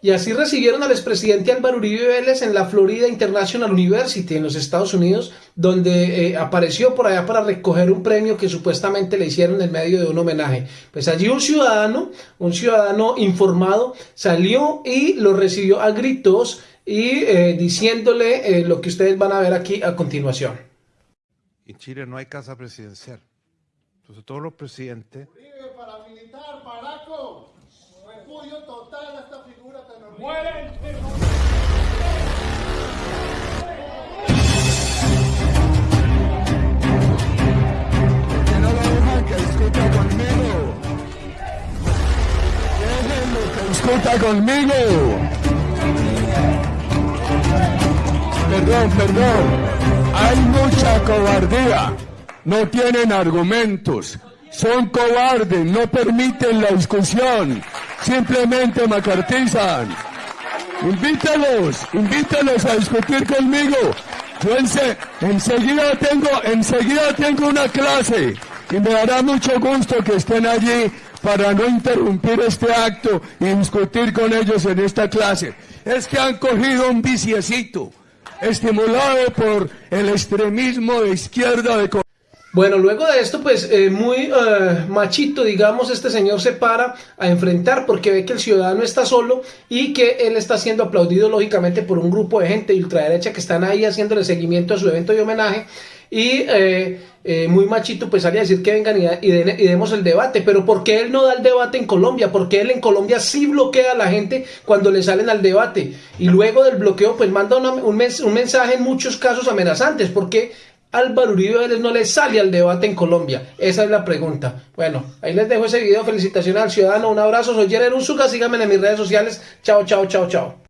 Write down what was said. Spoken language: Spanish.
Y así recibieron al expresidente Álvaro Uribe Vélez en la Florida International University en los Estados Unidos, donde eh, apareció por allá para recoger un premio que supuestamente le hicieron en medio de un homenaje. Pues allí un ciudadano, un ciudadano informado, salió y lo recibió a gritos y eh, diciéndole eh, lo que ustedes van a ver aquí a continuación. En Chile no hay casa presidencial. Entonces todos los presidentes Uribe, paramilitar, paraco, repudio total a esta figura tan horrible. que no lo dejan que discuta conmigo. Déjenlo que discuta conmigo. Perdón, perdón. Hay mucha cobardía. No tienen argumentos. Son cobardes, no permiten la discusión. Simplemente macartizan. Invítalos, invítalos a discutir conmigo. Yo ense- enseguida tengo, enseguida tengo una clase y me dará mucho gusto que estén allí para no interrumpir este acto y discutir con ellos en esta clase. Es que han cogido un viciecito, estimulado por el extremismo de izquierda de Bueno, luego de esto, pues eh, muy eh, machito, digamos, este señor se para a enfrentar porque ve que el ciudadano está solo y que él está siendo aplaudido lógicamente por un grupo de gente de ultraderecha que están ahí haciéndole seguimiento a su evento de homenaje. Y eh, eh, muy machito pues sale a decir que vengan y, demos el debate, pero ¿por qué él no da el debate en Colombia? Porque él en Colombia sí bloquea a la gente cuando le salen al debate y luego del bloqueo pues manda un, un mensaje en muchos casos amenazantes porque Álvaro Uribe no le sale al debate en Colombia? Esa es la pregunta. Bueno, ahí les dejo ese video. Felicitaciones al ciudadano. Un abrazo. Soy Jerry Unzuka. Síganme en mis redes sociales. Chao, chao, chao, chao.